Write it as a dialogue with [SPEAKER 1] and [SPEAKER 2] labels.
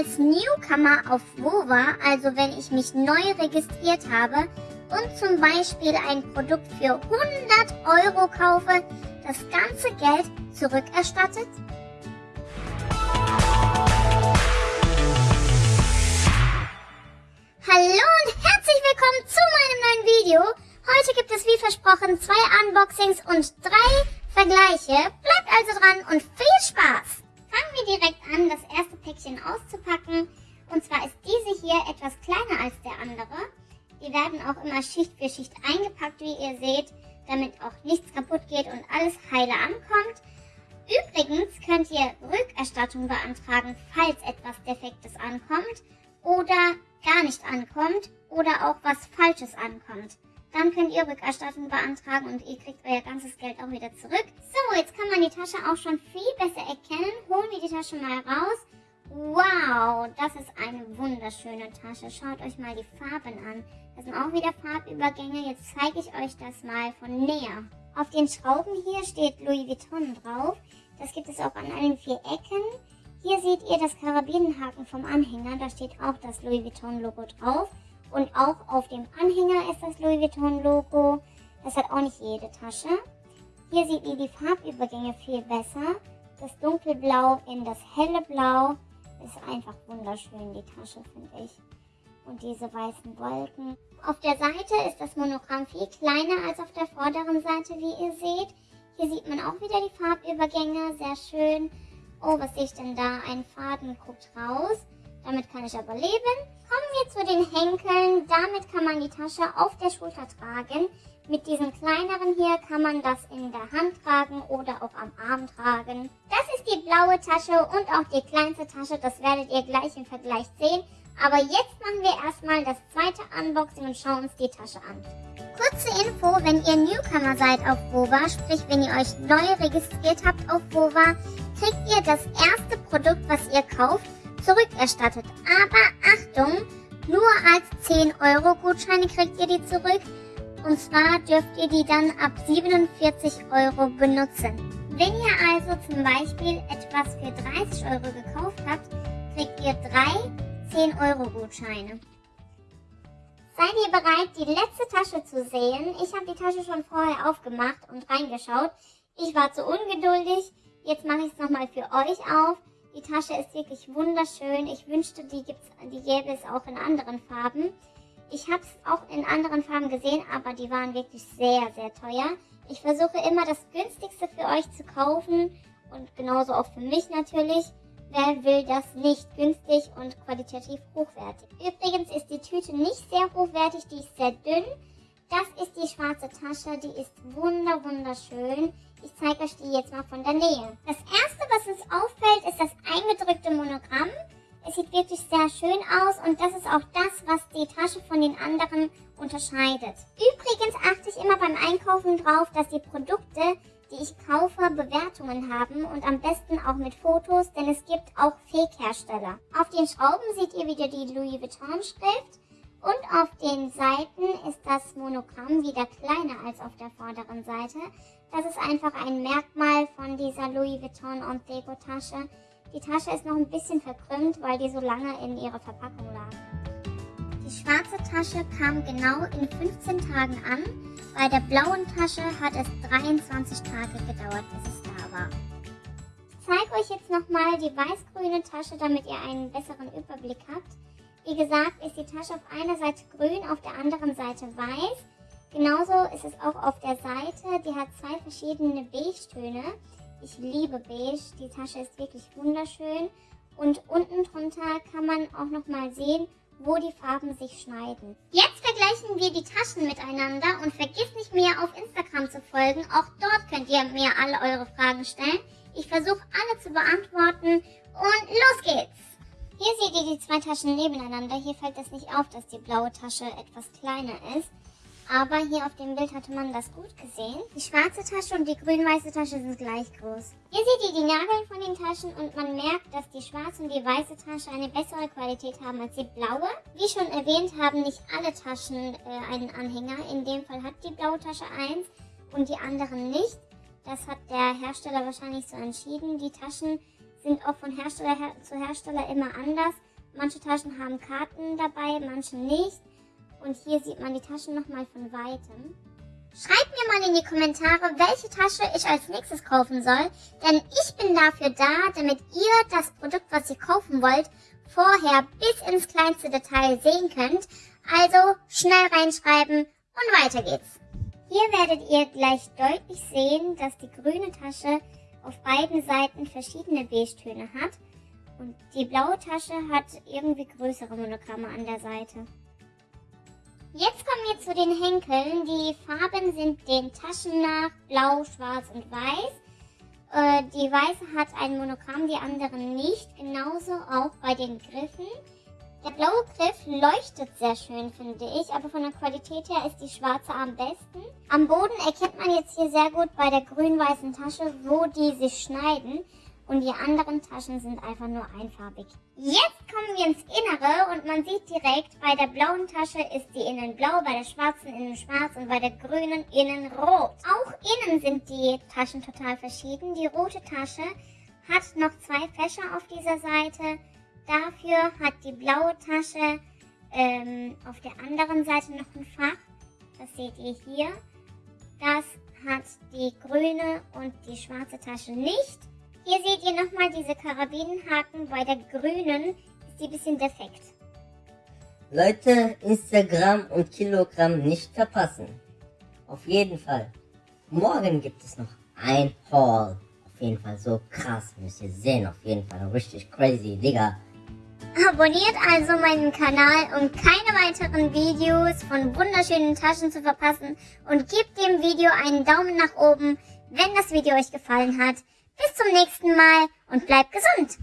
[SPEAKER 1] als Newcomer auf Wova, also wenn ich mich neu registriert habe und zum Beispiel ein Produkt für 100 Euro kaufe, das ganze Geld zurückerstattet? Hallo und herzlich willkommen zu meinem neuen Video. Heute gibt es wie versprochen zwei Unboxings und drei Vergleiche. Bleibt also dran und viel Spaß! Fangen wir direkt an, das erste Päckchen auszupacken. Und zwar ist diese hier etwas kleiner als der andere. Die werden auch immer Schicht für Schicht eingepackt, wie ihr seht, damit auch nichts kaputt geht und alles heile ankommt. Übrigens könnt ihr Rückerstattung beantragen, falls etwas Defektes ankommt oder gar nicht ankommt oder auch was Falsches ankommt. Dann könnt ihr Rückerstattung beantragen und ihr kriegt euer ganzes Geld auch wieder zurück. So, jetzt kann man die Tasche auch schon viel besser erkennen. Holen wir die Tasche mal raus. Wow, das ist eine wunderschöne Tasche. Schaut euch mal die Farben an. Das sind auch wieder Farbübergänge. Jetzt zeige ich euch das mal von näher. Auf den Schrauben hier steht Louis Vuitton drauf. Das gibt es auch an allen vier Ecken. Hier seht ihr das Karabinenhaken vom Anhänger. Da steht auch das Louis Vuitton Logo drauf. Und auch auf dem Anhänger ist das Louis Vuitton Logo. Das hat auch nicht jede Tasche. Hier seht ihr die Farbübergänge viel besser. Das dunkelblau in das helle Blau ist einfach wunderschön, die Tasche, finde ich. Und diese weißen Wolken. Auf der Seite ist das Monogramm viel kleiner als auf der vorderen Seite, wie ihr seht. Hier sieht man auch wieder die Farbübergänge, sehr schön. Oh, was sehe ich denn da? Ein Faden guckt raus. Damit kann ich aber leben. Kommen wir zu den Henkeln. Damit kann man die Tasche auf der Schulter tragen. Mit diesen kleineren hier kann man das in der Hand tragen oder auch am Arm tragen. Das die blaue Tasche und auch die kleinste Tasche. Das werdet ihr gleich im Vergleich sehen. Aber jetzt machen wir erstmal das zweite Unboxing und schauen uns die Tasche an. Kurze Info, wenn ihr Newcomer seid auf Wova, sprich wenn ihr euch neu registriert habt auf Wova, kriegt ihr das erste Produkt, was ihr kauft, zurückerstattet. Aber Achtung, nur als 10 Euro Gutscheine kriegt ihr die zurück. Und zwar dürft ihr die dann ab 47 Euro benutzen. Wenn ihr also zum Beispiel etwas für 30 Euro gekauft habt, kriegt ihr drei 10 Euro Gutscheine. Seid ihr bereit, die letzte Tasche zu sehen? Ich habe die Tasche schon vorher aufgemacht und reingeschaut. Ich war zu ungeduldig. Jetzt mache ich es nochmal für euch auf. Die Tasche ist wirklich wunderschön. Ich wünschte, die, gibt's, die gäbe es auch in anderen Farben. Ich habe es auch in anderen Farben gesehen, aber die waren wirklich sehr, sehr teuer. Ich versuche immer das günstigste für euch zu kaufen und genauso auch für mich natürlich. Wer will das nicht günstig und qualitativ hochwertig? Übrigens ist die Tüte nicht sehr hochwertig, die ist sehr dünn. Das ist die schwarze Tasche, die ist wunder wunderschön. Ich zeige euch die jetzt mal von der Nähe. Das erste, was uns auffällt, ist das eingedrückte Monogramm. Es sieht wirklich sehr schön aus und das ist auch das, was die Tasche von den anderen unterscheidet. Übrigens achte ich immer beim Einkaufen drauf, dass die Produkte, die ich kaufe, Bewertungen haben und am besten auch mit Fotos, denn es gibt auch Fake-Hersteller. Auf den Schrauben seht ihr wieder die Louis Vuitton-Schrift und auf den Seiten ist das Monogramm wieder kleiner als auf der vorderen Seite. Das ist einfach ein Merkmal von dieser Louis Vuitton Ontego Tasche. Die Tasche ist noch ein bisschen verkrümmt, weil die so lange in ihrer Verpackung lag. Die schwarze Tasche kam genau in 15 Tagen an. Bei der blauen Tasche hat es 23 Tage gedauert, bis es da war. Ich zeige euch jetzt nochmal die weiß-grüne Tasche, damit ihr einen besseren Überblick habt. Wie gesagt, ist die Tasche auf einer Seite grün, auf der anderen Seite weiß. Genauso ist es auch auf der Seite. Die hat zwei verschiedene Beige-Töne. Ich liebe Beige. Die Tasche ist wirklich wunderschön. Und unten drunter kann man auch nochmal sehen, wo die Farben sich schneiden. Jetzt vergleichen wir die Taschen miteinander und vergiss nicht mir auf Instagram zu folgen. Auch dort könnt ihr mir alle eure Fragen stellen. Ich versuche alle zu beantworten und los geht's! Hier seht ihr die zwei Taschen nebeneinander. Hier fällt es nicht auf, dass die blaue Tasche etwas kleiner ist. Aber hier auf dem Bild hatte man das gut gesehen. Die schwarze Tasche und die grün-weiße Tasche sind gleich groß. Hier seht ihr die Nageln von den Taschen und man merkt, dass die schwarze und die weiße Tasche eine bessere Qualität haben als die blaue. Wie schon erwähnt, haben nicht alle Taschen äh, einen Anhänger. In dem Fall hat die blaue Tasche eins und die anderen nicht. Das hat der Hersteller wahrscheinlich so entschieden. Die Taschen sind auch von Hersteller her zu Hersteller immer anders. Manche Taschen haben Karten dabei, manche nicht. Und hier sieht man die Taschen nochmal von Weitem. Schreibt mir mal in die Kommentare, welche Tasche ich als nächstes kaufen soll, denn ich bin dafür da, damit ihr das Produkt, was ihr kaufen wollt, vorher bis ins kleinste Detail sehen könnt. Also schnell reinschreiben und weiter geht's. Hier werdet ihr gleich deutlich sehen, dass die grüne Tasche auf beiden Seiten verschiedene Beige-Töne hat und die blaue Tasche hat irgendwie größere Monogramme an der Seite. Jetzt kommen wir zu den Henkeln. Die Farben sind den Taschen nach blau, schwarz und weiß. Äh, die weiße hat ein Monogramm, die anderen nicht. Genauso auch bei den Griffen. Der blaue Griff leuchtet sehr schön, finde ich, aber von der Qualität her ist die schwarze am besten. Am Boden erkennt man jetzt hier sehr gut bei der grün-weißen Tasche, wo die sich schneiden und die anderen Taschen sind einfach nur einfarbig. Jetzt kommen wir ins Innere und man sieht direkt, bei der blauen Tasche ist die innen blau, bei der schwarzen innen schwarz und bei der grünen innen rot. Auch innen sind die Taschen total verschieden. Die rote Tasche hat noch zwei Fächer auf dieser Seite. Dafür hat die blaue Tasche ähm, auf der anderen Seite noch ein Fach. Das seht ihr hier. Das hat die grüne und die schwarze Tasche nicht. Hier seht ihr nochmal diese Karabinenhaken. Bei der grünen ist die ein bisschen defekt.
[SPEAKER 2] Leute, Instagram und Kilogramm nicht verpassen. Auf jeden Fall. Morgen gibt es noch ein Haul. Auf jeden Fall so krass. Müsst ihr sehen. Auf jeden Fall richtig crazy, Digga.
[SPEAKER 1] Abonniert also meinen Kanal, um keine weiteren Videos von wunderschönen Taschen zu verpassen und gebt dem Video einen Daumen nach oben, wenn das Video euch gefallen hat. Bis zum nächsten Mal und bleibt gesund!